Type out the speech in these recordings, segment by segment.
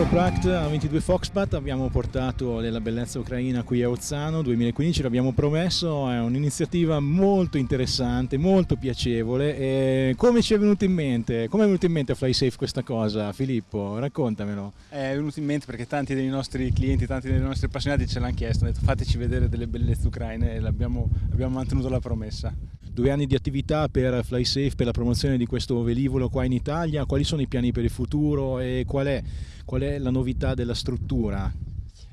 Aeropract a 22 Foxpat abbiamo portato della bellezza ucraina qui a Ozzano 2015, l'abbiamo promesso, è un'iniziativa molto interessante, molto piacevole. E come ci è venuto in mente? Come è venuto in mente a FlySafe questa cosa? Filippo, raccontamelo. È venuto in mente perché tanti dei nostri clienti, tanti dei nostri appassionati ce l'hanno chiesto, hanno detto fateci vedere delle bellezze ucraine e abbiamo mantenuto la promessa. Due anni di attività per FlySafe, per la promozione di questo velivolo qua in Italia, quali sono i piani per il futuro e qual è, qual è la novità della struttura?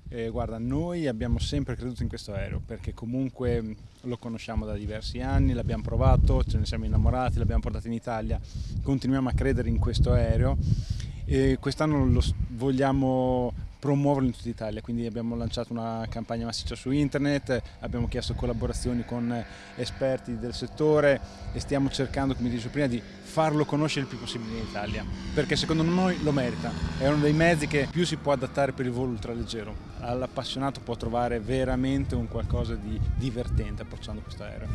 Eh, guarda, noi abbiamo sempre creduto in questo aereo perché comunque lo conosciamo da diversi anni, l'abbiamo provato, ce ne siamo innamorati, l'abbiamo portato in Italia, continuiamo a credere in questo aereo e quest'anno lo vogliamo promuoverlo in tutta Italia, quindi abbiamo lanciato una campagna massiccia su internet, abbiamo chiesto collaborazioni con esperti del settore e stiamo cercando, come dicevo prima, di farlo conoscere il più possibile in Italia, perché secondo noi lo merita, è uno dei mezzi che più si può adattare per il volo ultraleggero, all'appassionato può trovare veramente un qualcosa di divertente approcciando questo aereo.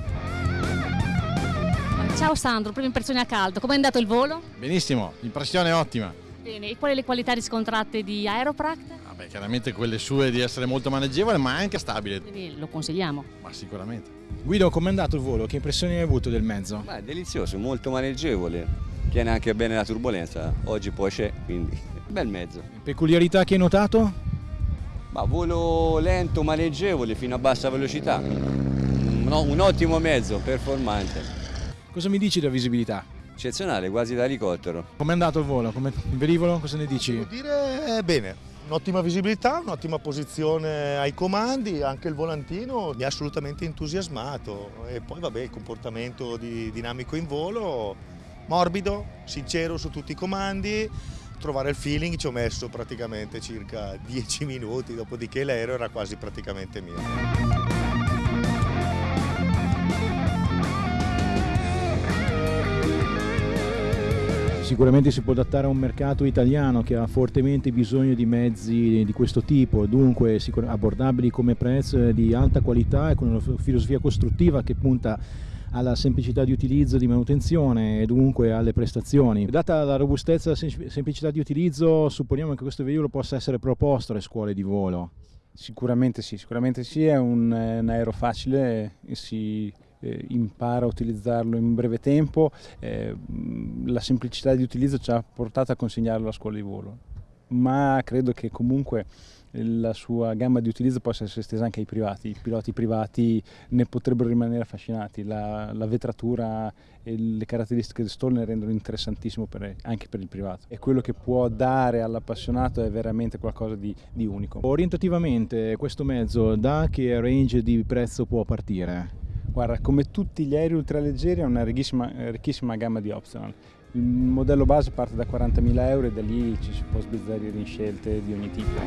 Ciao Sandro, prima impressione a caldo, come è andato il volo? Benissimo, l'impressione ottima. Bene, e quali le qualità riscontrate di Aeropract? Vabbè, chiaramente quelle sue di essere molto maneggevole ma anche stabile. Quindi lo consigliamo? Ma sicuramente. Guido, com'è andato il volo? Che impressioni hai avuto del mezzo? Beh, delizioso, molto maneggevole, tiene anche bene la turbolenza, oggi poi c'è, quindi bel mezzo. Peculiarità che hai notato? Ma volo lento, maneggevole, fino a bassa velocità, no, un ottimo mezzo, performante. Cosa mi dici della visibilità? Eccezionale, quasi da elicottero. Com'è andato il volo? Come... Il velivolo? Cosa ne dici? Devo dire bene, un'ottima visibilità, un'ottima posizione ai comandi, anche il volantino mi ha assolutamente entusiasmato e poi vabbè il comportamento di, dinamico in volo, morbido, sincero su tutti i comandi, trovare il feeling ci ho messo praticamente circa 10 minuti, dopodiché l'aereo era quasi praticamente mio. Sicuramente si può adattare a un mercato italiano che ha fortemente bisogno di mezzi di questo tipo, dunque abbordabili come prezzo, di alta qualità e con una filosofia costruttiva che punta alla semplicità di utilizzo, di manutenzione e dunque alle prestazioni. Data la robustezza e la semplicità di utilizzo, supponiamo che questo velivolo possa essere proposto alle scuole di volo. Sicuramente sì, sicuramente sì, è un, un aereo facile e si eh, impara a utilizzarlo in breve tempo, eh, la semplicità di utilizzo ci ha portato a consegnarlo alla scuola di volo, ma credo che comunque la sua gamma di utilizzo possa essere estesa anche ai privati, i piloti privati ne potrebbero rimanere affascinati, la, la vetratura e le caratteristiche del stall ne rendono interessantissimo per, anche per il privato e quello che può dare all'appassionato è veramente qualcosa di, di unico. Orientativamente questo mezzo da che range di prezzo può partire? Guarda, come tutti gli aerei ultraleggeri ha una ricchissima, ricchissima gamma di optional. Il modello base parte da 40.000 euro e da lì ci si può sbizzarrire in scelte di ogni tipo.